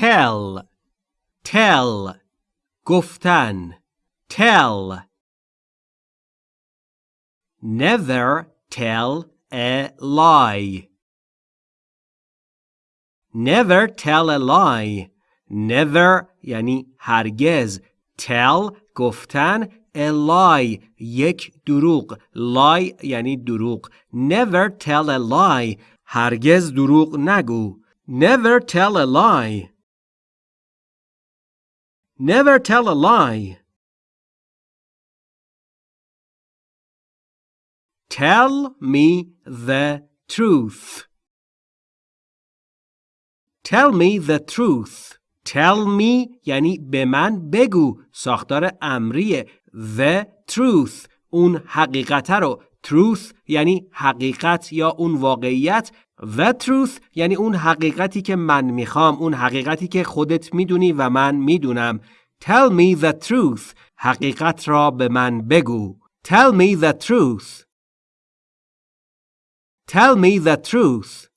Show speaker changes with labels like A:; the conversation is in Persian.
A: tell tell گفتن tell never tell a lie never tell a lie never یعنی هرگز tell گفتن a lie یک دروغ lie یعنی دروغ never tell a lie هرگز دروغ نگو never tell a lie never tell a lie tell me the truth tell me the truth tell me یعنی به من بگو ساختار امریه the truth اون حقیقت رو truth یعنی حقیقت یا اون واقعیت the truth یعنی اون حقیقتی که من می‌خوام اون حقیقتی که خودت می‌دونی و من می‌دونم. Tell me the truth. حقیقت را به من بگو. Tell me the truth. Tell me the truth.